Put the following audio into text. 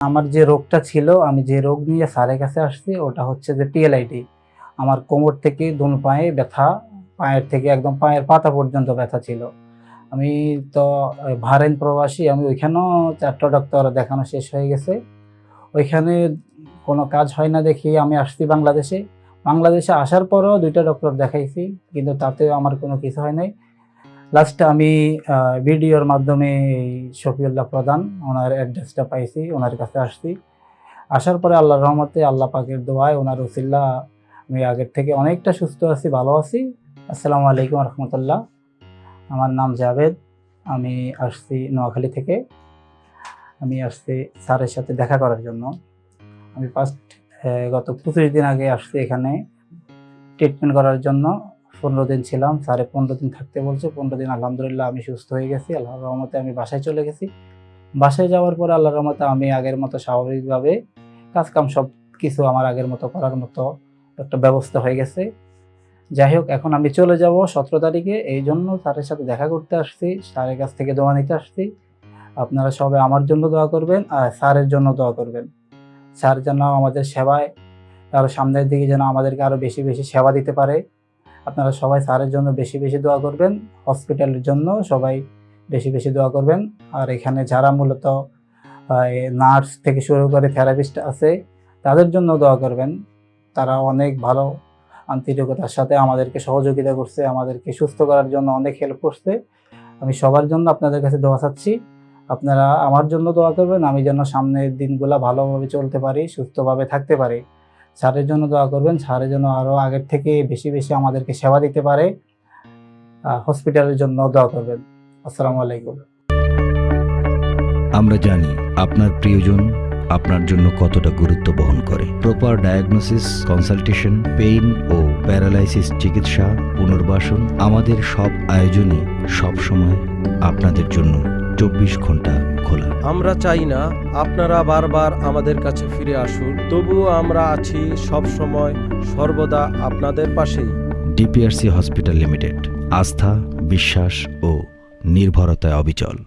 আমার যে রোগটা ছিল, আমি যে রোগ নিয়ে স্যারের কাছে আসছি, ওটা হচ্ছে যে পিএলআইটি আমার কোমর থেকে দুন পায়ে ব্যথা, পায়ের থেকে একদম পায়ের পাতা পর্যন্ত ব্যথা ছিল। আমি তো ভারেন প্রবাসী, আমি ওইখানেও চারটা ডক্টর দেখানো শেষ হয়ে গেছে। ওইখানে কোনো কাজ হয় না দেখি আমি আসছি বাংলাদেশে। বাংলাদেশে আসার পরও দুইটা ডক্টর দেখাইছি, কিন্তু তাতেও আমার কোনো কিছু হয় নাই। লাস্টে আমি ভিডিওর মাধ্যমে এই শফিউল্লাহ প্রধান, ওনার অ্যাড্রেসটা পাইছি, ওনার কাছে আসছি। আসার পরে আল্লাহর রহমতে, আল্লাহ পাকের দোয়ায় ওনার ওসিল্লা আমি আগের থেকে অনেকটা সুস্থ আছি, ভালো আছি। আসসালামু আলাইকুম রহমতুল্লাহ। আমার নাম জাভেদ, আমি আসছি নোয়াখালী থেকে। আমি আসছি স্যারের সাথে দেখা করার জন্য। আমি ফার্স্ট গত পঁচিশ দিন আগে আসছি এখানে। ট্রিটমেন্ট করার জন্য। পনেরো দিন ছিলাম, স্যারে পনেরো দিন থাকতে বলছে, পনেরো দিন আলহামদুলিল্লাহ আমি সুস্থ হয়ে গেছি আল্লাহর রহমতে আমি বাসায় চলে গেছি। বাসায় যাওয়ার পরে আল্লাহর রহমতে আমি আগের মতো স্বাভাবিকভাবে কাজকাম সব কিছু আমার আগের মতো করার মতো একটা ব্যবস্থা হয়ে গেছে। যাই হোক, এখন আমি চলে যাব সতেরো তারিখে, এই জন্য স্যারের সাথে দেখা করতে আসছি, স্যারের কাছ থেকে দোয়া নিতে আসছি। আপনারা সবাই আমার জন্য দোয়া করবেন আর স্যারের জন্য দোয়া করবেন। স্যার যেন আমাদের সেবায় আরও সামনের দিকে যেন আমাদেরকে আরও বেশি বেশি সেবা দিতে পারে। আপনারা সবাই স্যারের জন্য বেশি বেশি দোয়া করবেন, হসপিটালের জন্য সবাই বেশি বেশি দোয়া করবেন। আর এখানে যারা মূলত নার্স থেকে শুরু করে থেরাপিস্ট আছে, তাদের জন্য দোয়া করবেন। তারা অনেক ভালো আন্তরিকতার সাথে আমাদেরকে সহযোগিতা করছে, আমাদেরকে সুস্থ করার জন্য অনেক হেল্প করছে। আমি সবার জন্য আপনাদের কাছে দোয়া চাচ্ছি। আপনারা আমার জন্য দোয়া করবেন, আমি যেন সামনের দিনগুলো ভালোভাবে চলতে পারি, সুস্থভাবে থাকতে পারি। স্যারের জন্য দোয়া করবেন। স্যারের জন্য আরও আগের থেকে বেশি বেশি আমাদেরকে সেবা দিতে পারে। হসপিটালের জন্য দোয়া করবেন। আসসালামু আলাইকুম। আমরা জানি আপনার প্রিয়জন আপনার জন্য কতটা গুরুত্ব বহন করে। প্রপার ডায়াগনোসিস কনসালটেশন পেইন ও প্যারালাইসিস চিকিৎসা, পুনর্বাসন আমাদের সব আয়োজনই সবসময় আপনাদের জন্য চব্বিশ ঘণ্টা খোলা। আমরা চাই না আপনারা বারবার আমাদের কাছে ফিরে আসুন তবুও আমরা আছি সব সময় সর্বদা আপনাদের পাশে ডিপিআরসি হসপিটাল লিমিটেড আস্থা বিশ্বাস ও নির্ভরতায় অবিচল।